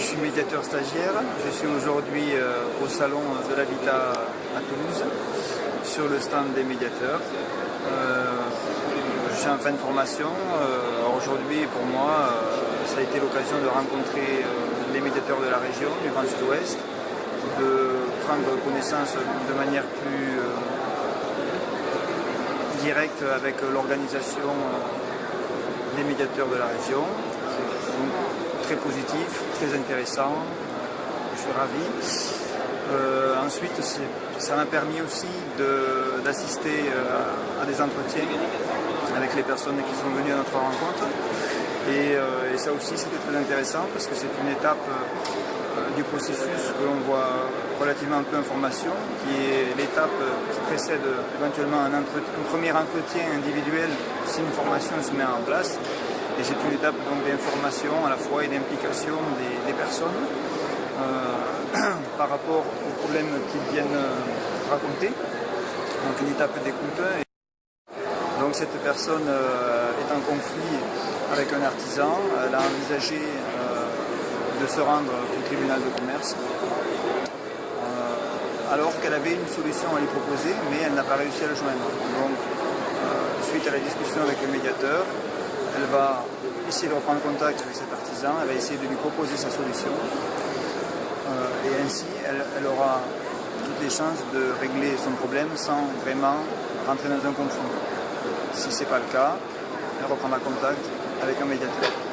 je suis médiateur stagiaire. Je suis aujourd'hui au salon de l'habitat à Toulouse sur le stand des médiateurs. je suis en fin de formation. aujourd'hui pour moi ça a été l'occasion de rencontrer les médiateurs de la région, du Grand Sud-Ouest, de prendre connaissance de manière plus directe avec l'organisation des médiateurs de la région. Très positif, très intéressant, je suis ravi. Euh, ensuite, ça m'a permis aussi d'assister euh, à des entretiens avec les personnes qui sont venues à notre rencontre. Et, euh, ça aussi, c'était très intéressant parce que c'est une étape du processus que l'on voit relativement peu information, qui est l'étape qui précède éventuellement un, premier entretien individuel si une formation se met en place. Et c'est une étape d'information à la fois et d'implication des, personnes euh, par rapport aux problèmes qu'ils viennent euh, raconter. Donc une étape d'écoute. Donc cette personne euh, est en conflit avec un artisan. Elle a envisagé de se rendre au tribunal de commerce alors qu'elle avait une solution à lui proposer, mais elle n'a pas réussi à le joindre. Donc, suite à la discussion avec le médiateur, elle va essayer de reprendre contact avec cet artisan, elle va essayer de lui proposer sa solution, euh, et ainsi, elle, aura toutes les chances de régler son problème sans vraiment rentrer dans un conflit. Si ce n'est pas le cas, elle reprendra contact avec un médiateur.